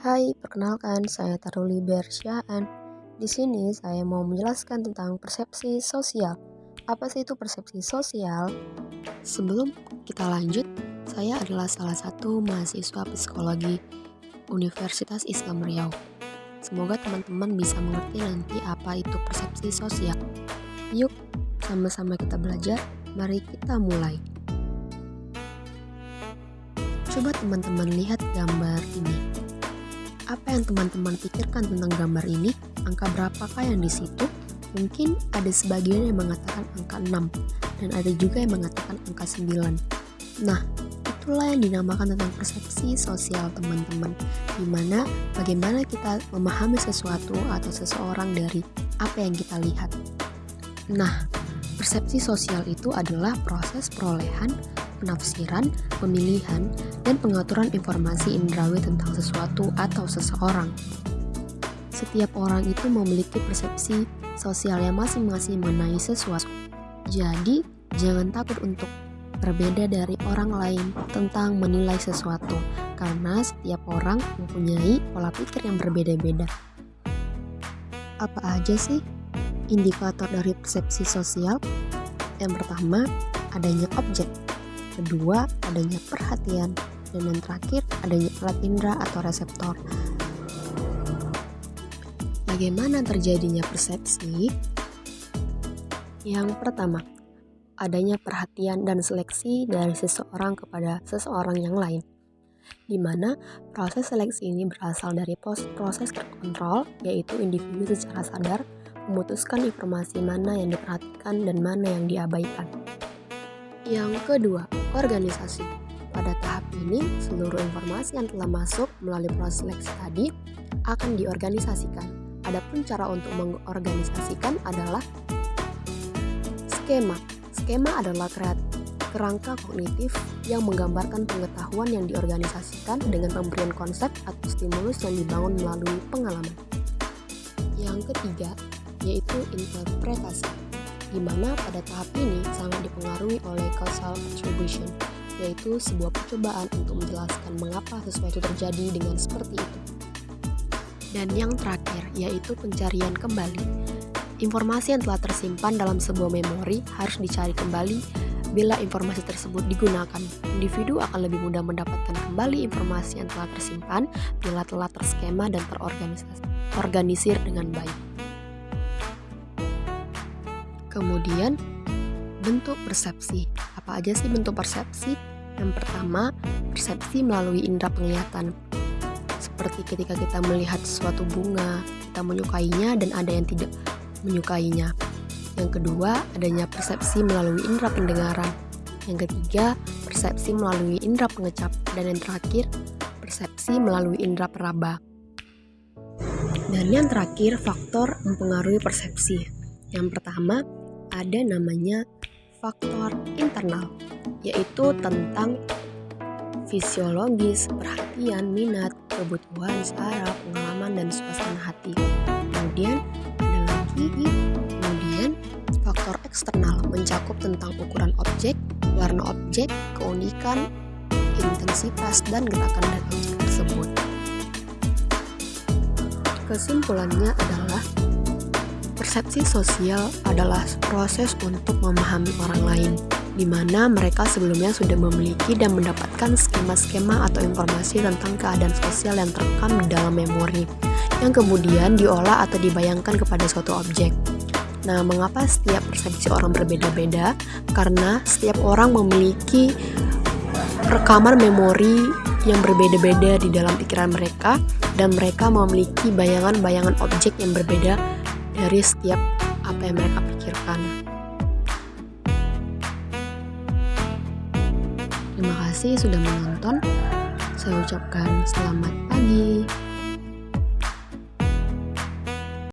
Hai, perkenalkan saya Taruli Bersyaan. Di sini saya mau menjelaskan tentang persepsi sosial. Apa sih itu persepsi sosial? Sebelum kita lanjut, saya adalah salah satu mahasiswa psikologi Universitas Islam Riau. Semoga teman-teman bisa mengerti nanti apa itu persepsi sosial. Yuk, sama-sama kita belajar. Mari kita mulai. Coba teman-teman lihat gambar ini. Apa yang teman-teman pikirkan tentang gambar ini? Angka berapakah yang di situ? Mungkin ada sebagian yang mengatakan angka 6 dan ada juga yang mengatakan angka 9. Nah, itulah yang dinamakan tentang persepsi sosial teman-teman. Di mana bagaimana kita memahami sesuatu atau seseorang dari apa yang kita lihat. Nah, persepsi sosial itu adalah proses perolehan penafsiran, pemilihan, dan pengaturan informasi indrawi tentang sesuatu atau seseorang. Setiap orang itu memiliki persepsi sosial yang masing-masing mengenai sesuatu. Jadi, jangan takut untuk berbeda dari orang lain tentang menilai sesuatu, karena setiap orang mempunyai pola pikir yang berbeda-beda. Apa aja sih indikator dari persepsi sosial? Yang pertama, adanya objek kedua adanya perhatian, dan yang terakhir adanya alat indera atau reseptor. Bagaimana terjadinya persepsi? Yang pertama, adanya perhatian dan seleksi dari seseorang kepada seseorang yang lain di mana proses seleksi ini berasal dari proses terkontrol, yaitu individu secara sadar memutuskan informasi mana yang diperhatikan dan mana yang diabaikan. Yang kedua, organisasi. Pada tahap ini, seluruh informasi yang telah masuk melalui proses seleksi tadi akan diorganisasikan. Adapun cara untuk mengorganisasikan adalah skema. Skema adalah kerangka kognitif yang menggambarkan pengetahuan yang diorganisasikan dengan pemberian konsep atau stimulus yang dibangun melalui pengalaman. Yang ketiga, yaitu interpretasi di mana pada tahap ini sangat dipengaruhi oleh causal attribution, yaitu sebuah percobaan untuk menjelaskan mengapa sesuatu terjadi dengan seperti itu. Dan yang terakhir, yaitu pencarian kembali. Informasi yang telah tersimpan dalam sebuah memori harus dicari kembali bila informasi tersebut digunakan. Individu akan lebih mudah mendapatkan kembali informasi yang telah tersimpan bila telah terskema dan terorganisir dengan baik. Kemudian, bentuk persepsi. Apa aja sih bentuk persepsi? Yang pertama, persepsi melalui indera penglihatan. Seperti ketika kita melihat suatu bunga, kita menyukainya dan ada yang tidak menyukainya. Yang kedua, adanya persepsi melalui indera pendengaran. Yang ketiga, persepsi melalui indera pengecap. Dan yang terakhir, persepsi melalui indera peraba. Dan yang terakhir, faktor mempengaruhi persepsi. Yang pertama, ada namanya faktor internal, yaitu tentang fisiologis, perhatian, minat, kebutuhan, saraf, pengalaman, dan suasana hati. Kemudian ada lagi, kemudian faktor eksternal mencakup tentang ukuran objek, warna objek, keunikan, intensitas, dan gerakan dari objek tersebut. Kesimpulannya adalah Persepsi sosial adalah proses untuk memahami orang lain, di mana mereka sebelumnya sudah memiliki dan mendapatkan skema-skema atau informasi tentang keadaan sosial yang terekam di dalam memori, yang kemudian diolah atau dibayangkan kepada suatu objek. Nah, mengapa setiap persepsi orang berbeda-beda? Karena setiap orang memiliki rekaman memori yang berbeda-beda di dalam pikiran mereka, dan mereka memiliki bayangan-bayangan objek yang berbeda dari setiap apa yang mereka pikirkan. Terima kasih sudah menonton. Saya ucapkan selamat pagi.